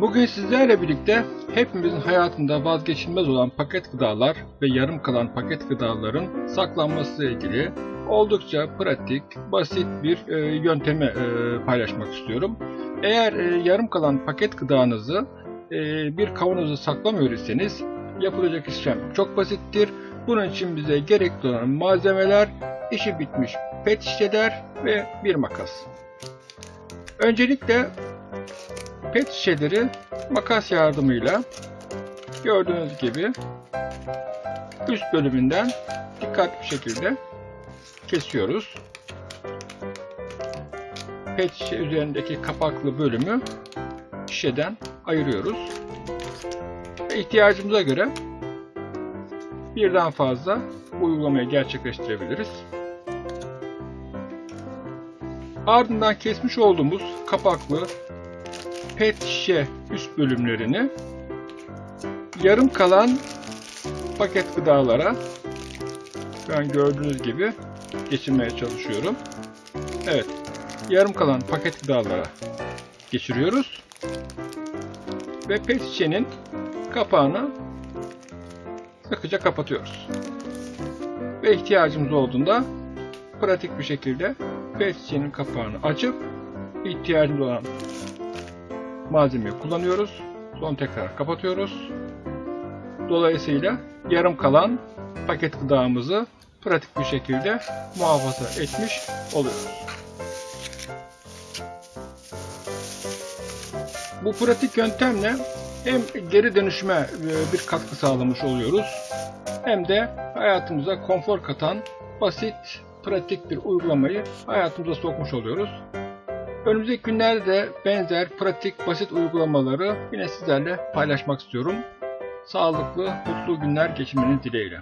Bugün sizlerle birlikte hepimizin hayatında vazgeçilmez olan paket gıdalar ve yarım kalan paket gıdaların saklanması ile ilgili oldukça pratik, basit bir e, yöntemi e, paylaşmak istiyorum. Eğer e, yarım kalan paket gıdanızı e, bir kavanoza saklamıyor iseniz yapılacak işlem çok basittir. Bunun için bize gerekli olan malzemeler, işi bitmiş pet şişeler ve bir makas. Öncelikle pet şişeleri makas yardımıyla gördüğünüz gibi üst bölümünden dikkatli bir şekilde kesiyoruz. Pet şişe üzerindeki kapaklı bölümü şişeden ayırıyoruz. Ve ihtiyacımıza göre birden fazla uygulamayı gerçekleştirebiliriz. Ardından kesmiş olduğumuz kapaklı pet şişe üst bölümlerini yarım kalan paket gıdalara ben gördüğünüz gibi geçirmeye çalışıyorum. Evet, yarım kalan paket gıdalara geçiriyoruz. Ve pet şişenin kapağını sıkıca kapatıyoruz. Ve ihtiyacımız olduğunda pratik bir şekilde pet şişenin kapağını açıp ihtiyacımız olan malzemeyi kullanıyoruz. Sonra tekrar kapatıyoruz. Dolayısıyla yarım kalan paket gıdamızı pratik bir şekilde muhafaza etmiş oluyoruz. Bu pratik yöntemle hem geri dönüşüme e, bir katkı sağlamış oluyoruz hem de hayatımıza konfor katan basit, pratik bir uygulamayı hayatımıza sokmuş oluyoruz. Önümüzdeki günlerde de benzer pratik basit uygulamaları yine sizlerle paylaşmak istiyorum. Sağlıklı, mutlu günler geçirmeniz dileğiyle.